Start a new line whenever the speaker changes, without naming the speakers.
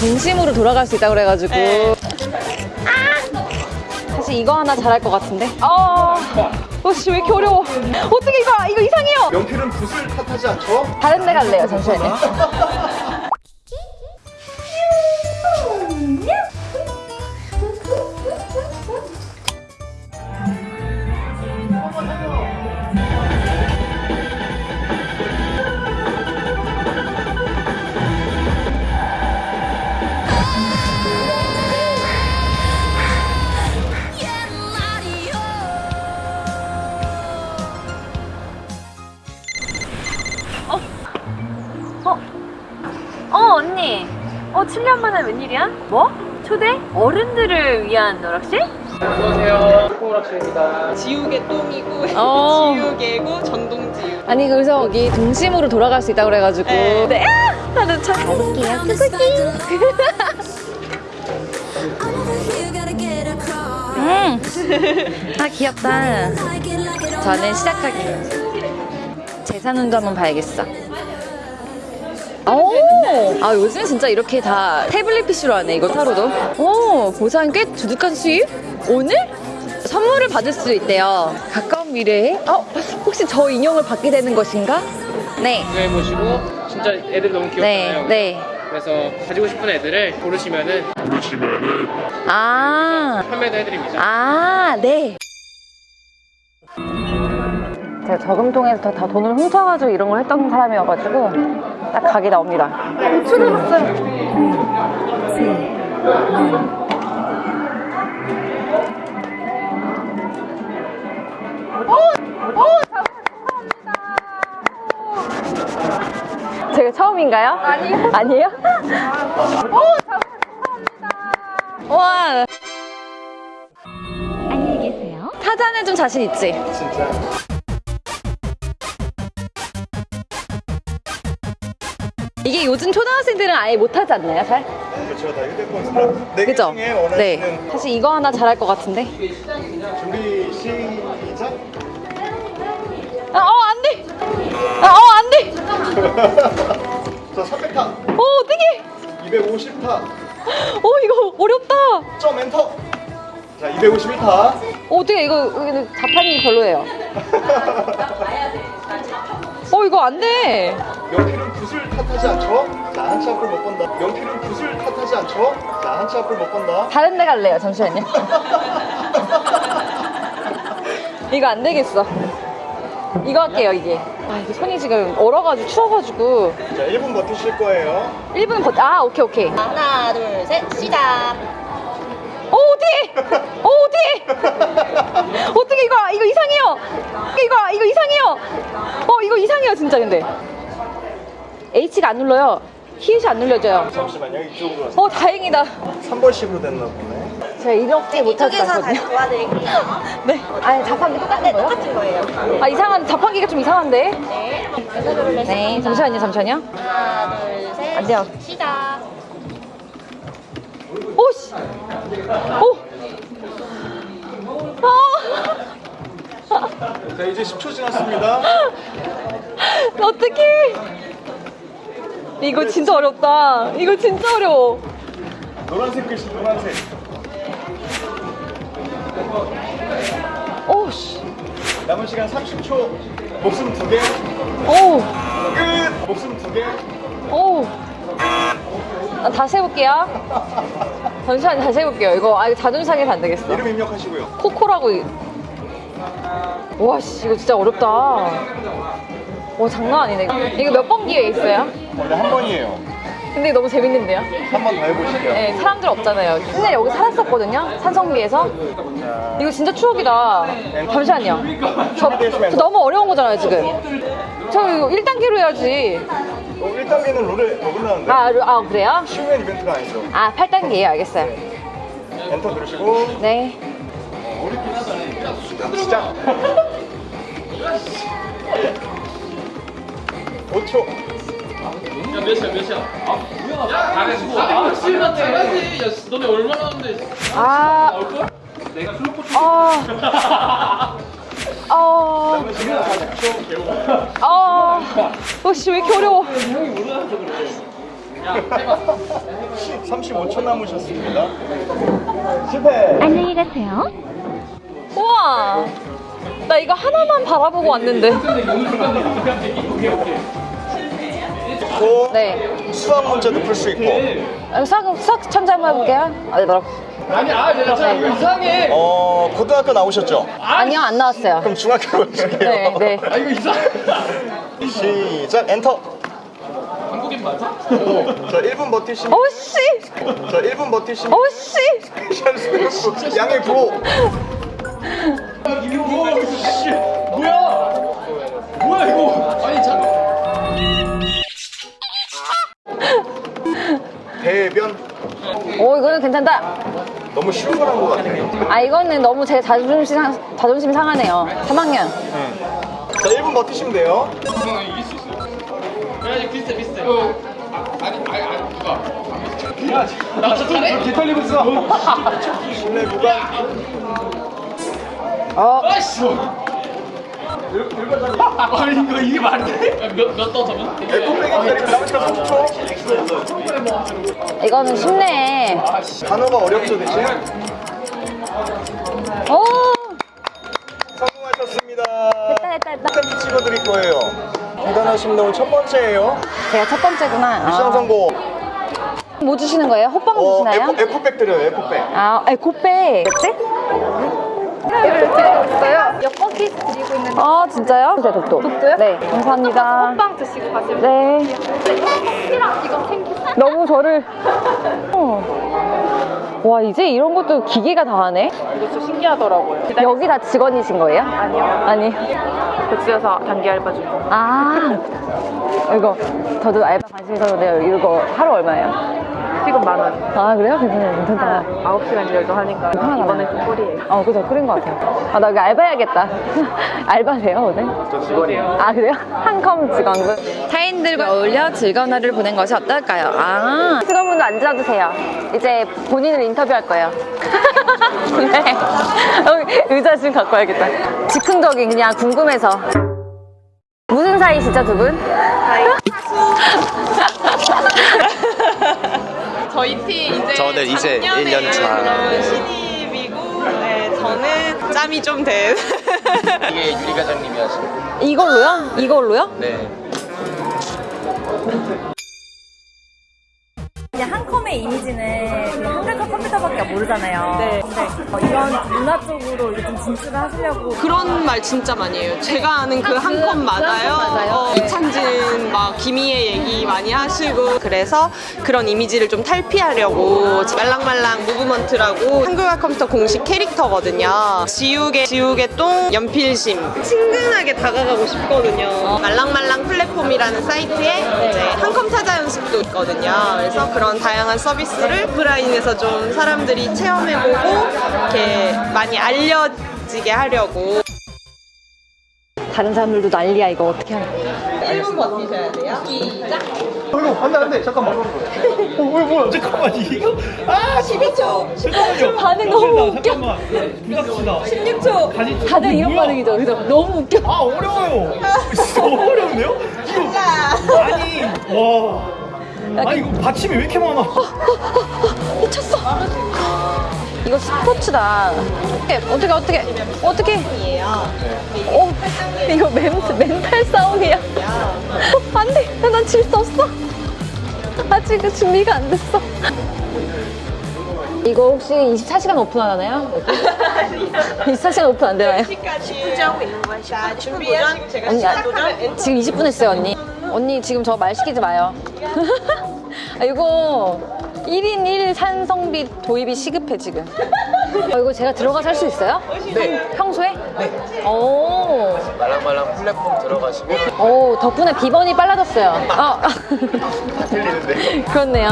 동심으로 돌아갈 수 있다 그래가지고.
네.
아! 사실 이거 하나 잘할 것 같은데? 아 어씨 왜 이렇게 어려워? 어떻게 이거 이거 이상해요!
연필은 붓을 탓하지 않죠?
다른 데 갈래요 잠시만요 언니 어 7년 만에 웬일이야? 뭐? 초대? 어른들을 위한 노락실?
안녕하세요. 코오락실입니다. 지우개 똥이고
어.
지우개고 전동지우.
아니 그래서 여기 동심으로 돌아갈 수 있다 그래가지고
네.
네. 나는 참 가볼게요 음. 아 귀엽다 저는 시작하기 재산 운도 한번 봐야겠어 오! 아 요즘 진짜 이렇게 다 태블릿 PC로 하네 이거 타로도 오 보상 꽤 두둑한 수입? 오늘? 선물을 받을 수 있대요 가까운 미래에 어? 혹시 저 인형을 받게 되는 것인가? 네
구경해 보시고 진짜 애들 너무
네,
귀엽잖아요.
네.
그래서 가지고 싶은 애들을 고르시면은
아,
판매도 해드립니다.
아, 네. 제가 저금통에서 다 돈을 훔쳐가지고 이런 걸 했던 사람이어가지고 딱 각이 나옵니다. 출연했어요. 제가 처음인가요? 아니요. 아니에요? 와. 안녕히 계세요. 타잔에 좀 자신 있지?
진짜.
이게 요즘 초등학생들은 아예 못하지 않나요, 잘?
그렇죠. 다 휴대폰 스마트. 네개
그죠? 네. 사실 이거 하나 잘할 것 같은데.
준비 시작.
아, 어, 안 돼! 아, 어, 안 돼!
자, 300타,
어, 어떡해!
250타,
어, 이거 어렵다!
점 엔터. 자, 251타.
어, 어떡해, 이거, 이거 자판이 별로예요. 어, 이거 안 돼!
연필은 붓을 탓하지 않죠? 자, 한치 앞을 못 본다. 연필은 붓을 탓하지 않죠? 자, 한치 앞을 못 본다.
다른 데 갈래요, 잠시만요. 이거 안 되겠어. 이거 할게요, 이게. 아, 이게 손이 지금 얼어가지고 추워가지고.
자, 1분 버티실 거예요.
1분 버, 아, 오케이, 오케이.
하나 둘 셋 시작
어, 어떡해! 어, 어떡해! 어떡해, 이거, 이거 이상해요! 이거, 이거 이상해요! 어, 이거 이상해요, 진짜, 근데. H가 안 눌러요. 히읗이 안 눌려져요.
잠시만요. 이쪽으로.
어, 다행이다.
3번씩으로 됐나 보네.
제가 이렇게 같거든요.
도와드릴게요
네. 아니, 자판기 똑같은
네
거요?
똑같은 거예요
아, 이상한, 자판기가 좀 이상한데?
네
네, 잠시만요, 잠시만요.
하나 둘 셋
안 돼요.
시작
오, 씨! 오! 아!
자, 이제 10초 지났습니다.
어떡해! 이거 진짜 어렵다. 이거 진짜 어려워.
노란색 글씨, 노란색.
오, 씨.
남은 시간 30초. 목숨 두 개.
오,
끝! 목숨 두 개.
오. 아, 다시 해볼게요. 잠시만요, 다시 해볼게요. 이거, 아, 이거 자존심 상해서 안 되겠어.
이름 입력하시고요.
코코라고. 이- 와, 씨, 이거 진짜 어렵다. 와, 장난 아니네. 이거 몇 번 기회 있어요?
원래 한 번이에요.
근데 너무 재밌는데요?
한 번 더 해보실게요.
네, 사람들 없잖아요. 옛날에 여기 살았었거든요. 산성비에서. 이거 진짜 추억이다. 잠시만요. 저, 저 너무 어려운 거잖아요, 지금. 저 이거 1단계로 해야지.
어, 1단계는 룰에 어긋나는데.
아, 루- 아 그래요?
쉬운 이벤트가 아니죠.
아, 8단계예요. 알겠어요.
엔터 누르시고
네.
시작. 5초.
야, 몇 시야, 몇 시야? 아, 뭐야? 야, 잘했어. 아, 시간 잘하지. 야, 너네 얼마나 하는데
아,
나올걸? 내가 클로포
아. 어,
남은 시간 40초.
어, 어, 씨, 왜 이렇게 어려워.
형이 모르나서 그래.
35초 남으셨습니다. 실패.
안녕히 가세요.
우와! 나 이거 하나만 바라보고 왔는데.
또
네.
수학 문제도 풀 수 있고
아, 수학, 수학 천재 한번 해볼게요. 아, 네,
아니 아 내가 참 이거 이상해
어 고등학교 나오셨죠?
아니요, 안 나왔어요.
그럼 중학교로 해줄게요.
네, 네.
아 이거 이상해
시작 엔터.
한국인 맞아?
자 1분 버티시면
오씨!
자 1분 버티시면
오씨!
양의 구호.
이게 뭐야 이거 씨 뭐야 뭐야 이거 아니 잠깐
대변
오, 이거는 괜찮다.
너무 쉬운 걸한것 같아요.
아, 이거는 너무 제 자존심, 상, 자존심 상하네요. 3학년.
자 1분 버티시면 돼요.
이상해 이길 수 있어 야 이거 비슷해 비슷해 아, 아니 아니 아니 누가 야나 잘해?
뒤털리고 있어. 실내 구간.
어,
아이씨 아니 이거 이게 말이 돼? 몇몇더 잡은?
에코백이 기다리고 남은 시간 30초.
이거는 쉽네.
단어가 어렵죠 대신.
오!
성공하셨습니다.
됐다, 됐다, 됐다.
스탬프 찍어드릴 거예요. 대단하십니다. 오늘 첫 번째예요.
제가 첫 번째구나.
미션
아.
성공.
뭐 주시는 거예요? 호빵
어,
주시나요?
에코, 에코백 드려요. 에코백.
아, 에코백. 뭐지?
이를 드리고 있어요. 엿먹기 드리고 있는데
아, 진짜요? 진짜 독도.
독도요?
네, 감사합니다.
호빵 드시고 가시면
네.
혹시나 이거 챙기세요.
너무 저를. 어. 와, 이제 이런 것도 기계가 다 하네?
이거 좀 신기하더라고요.
여기 다 직원이신 거예요?
아니요.
아니.
백수여서 단기 알바 중.
아. 이거, 저도 알바 관심 있었는데, 이거 하루 얼마예요?
시급 만 원.
아, 그래요? 괜찮아요. 괜찮다.
9시간 일도 하니까
편하다.
이번에 좀 꿀이에요.
어, 그죠. 끓인 것 같아요. 아, 나 여기 알바 해야겠다. 알바세요, 오늘?
저 직원이에요.
아, 그래요? 한컴 직원분. 타인들과 어울려 즐거운 하루를 보낸 것이 어떨까요? 아, 직원분도 앉아주세요. 이제 본인을 인터뷰할 거예요. 네. 여기 의자 좀 갖고 와야겠다. 즉흥적인 그냥 궁금해서. 무슨 사이시죠, 두 분?
저희 팀 이제
저는 이제
작년에
1년 차.
신입이고 네, 저는 짬이 좀 된.
이게 유리 과장님이 하신
이걸로요? 이걸로요?
네.
이미지는 그냥 한글과 컴퓨터밖에 모르잖아요. 네. 근데 어, 이런 문화 쪽으로 이제 좀 진출을 하시려고
그런 말 진짜 많이 해요. 제가 아는 그한컷
맞아요.
어,
네.
이찬진 막 김희애 얘기 많이 하시고 그래서 그런 이미지를 좀 탈피하려고 말랑말랑 무브먼트라고 한글과 컴퓨터 공식 캐릭터거든요. 지우개 지우개 똥 연필심 친근하게 다가가고 싶거든요. 말랑말랑 플랫폼이라는 사이트에 이제 한컴 타자 연습도 있거든요. 그래서 그런 다양한 서비스 를 오프라인에서 좀 사람들이 체험해보고 이렇게 많이 알려지게 하려고.
다른 사람들도 난리야, 이거 어떻게 하냐.
1분 버티셔야 돼요. 시작.
어이구 안돼 안돼 잠깐만. 어, 어 뭐야 잠깐만 이거 아 12초. 잠깐만요.
반응 너무 웃겨.
부탁합니다.
16초. 다들 이런 반응이죠. 그죠? 너무 웃겨.
아 어려워요. 너무 어려운데요? 이거 아니 와. 아니 이거 받침이 왜 이렇게 많아?
미쳤어. 이거 스포츠다. 어떻게 어떻게 어떻게? 어, 이거 멘, 멘탈 싸움이야. 어, 안 돼. 난 질 수 없어. 아직 준비가 안 됐어. 이거 혹시 24시간 오픈하나요? 24시간 오픈 안 되나요?
숙제하고 있는 거야. 자, 준비하시고 제가
언니, 아,
시작도전.
지금 20분 했어요, 언니. 언니, 지금 저 말 시키지 마요. 아, 이거 1인 1 산성비 도입이 시급해, 지금. 어, 이거 제가 들어가서 할 수 있어요? 네. 평소에? 네. 오,
말랑말랑 플랫폼 들어가시면
오, 덕분에 비번이 빨라졌어요. 어.
들리는데.
그렇네요.